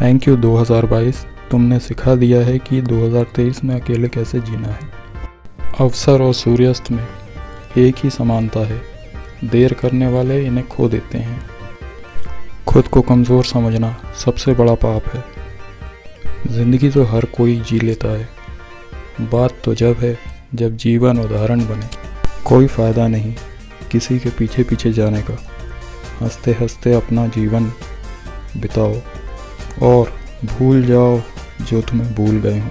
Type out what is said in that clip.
Thank you 2022 तुमने सिखा दिया है कि 2023 में अकेले कैसे जीना है। अवसर और सूर्यास्त में एक ही समानता है। देर करने वाले इन्हें खो देते हैं। खुद को कमज़ोर समझना सबसे बड़ा पाप है। ज़िंदगी तो हर कोई जी लेता है। बात तो जब है, जब जीवन उदाहरण बने। कोई फ़ायदा नहीं किसी के पीछे पीछे जाने का। हँसते हँसते अपना जीवन बिताओ। और भूल जाओ जो तुम्हें भूल गए हों।